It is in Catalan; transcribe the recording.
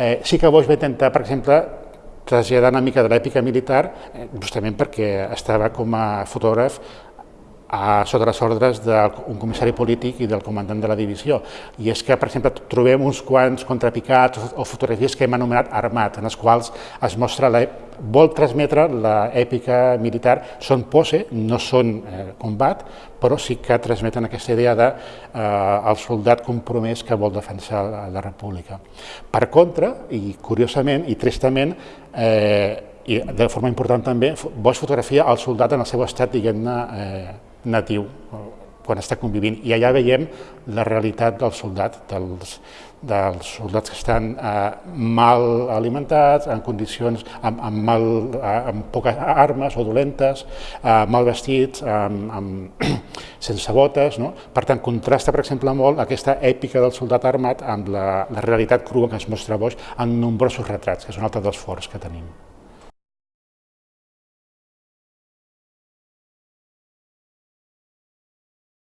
Eh, sí que Boix va intentar, per exemple, traslladar una mica de l'èpica militar, eh, justament perquè estava com a fotògraf a, sota les ordres d'un comissari polític i del comandant de la divisió. I és que, per exemple, trobem uns quants contrapicats o, o fotografies que hem anomenat armat, en les quals es mostra vol transmetre l'èpica militar, són pose, no són eh, combat, però sí que transmeten aquesta idea de eh, soldat compromès que vol defensar la, la república. Per contra, i curiosament i tristament, eh, i de forma important també, Bosch fotografia el soldat en el seu estat, diguem-ne, eh, natiu, quan està convivint. I allà veiem la realitat del soldat, dels, dels soldats que estan eh, mal alimentats, en condicions amb, amb, mal, eh, amb poques armes o dolentes, eh, mal vestits, amb, amb, sense botes. No? Per tant, contrasta, per exemple, molt aquesta èpica del soldat armat amb la, la realitat crua que es mostra Boix en nombrosos retrats, que és un altre dels forts que tenim.